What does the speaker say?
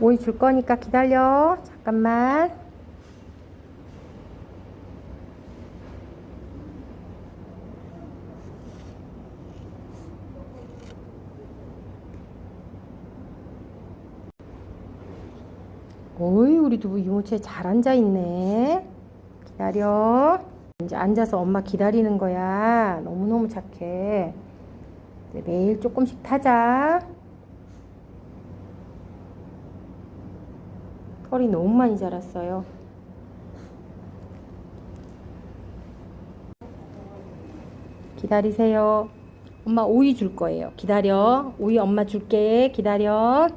오이 줄 거니까 기다려. 잠깐만. 오이 우리 두부 이모채 잘 앉아 있네. 기다려. 이제 앉아서 엄마 기다리는 거야. 너무너무 착해. 이제 매일 조금씩 타자. 털이 너무 많이 자랐어요. 기다리세요. 엄마 오이 줄 거예요. 기다려. 오이 엄마 줄게. 기다려.